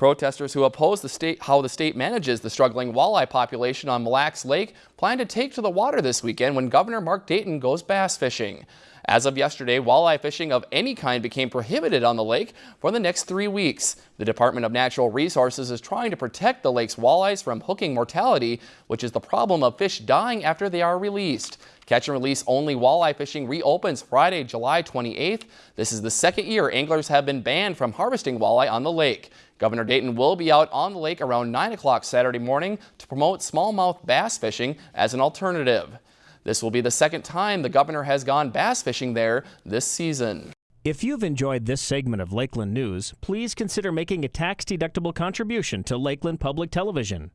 Protesters who oppose the state, how the state manages the struggling walleye population on Mille Lacs Lake plan to take to the water this weekend when Governor Mark Dayton goes bass fishing. As of yesterday, walleye fishing of any kind became prohibited on the lake for the next three weeks. The Department of Natural Resources is trying to protect the lake's walleyes from hooking mortality, which is the problem of fish dying after they are released. Catch and release only walleye fishing reopens Friday, July 28th. This is the second year anglers have been banned from harvesting walleye on the lake. Governor Dayton will be out on the lake around 9 o'clock Saturday morning to promote smallmouth bass fishing as an alternative. This will be the second time the governor has gone bass fishing there this season. If you've enjoyed this segment of Lakeland News, please consider making a tax-deductible contribution to Lakeland Public Television.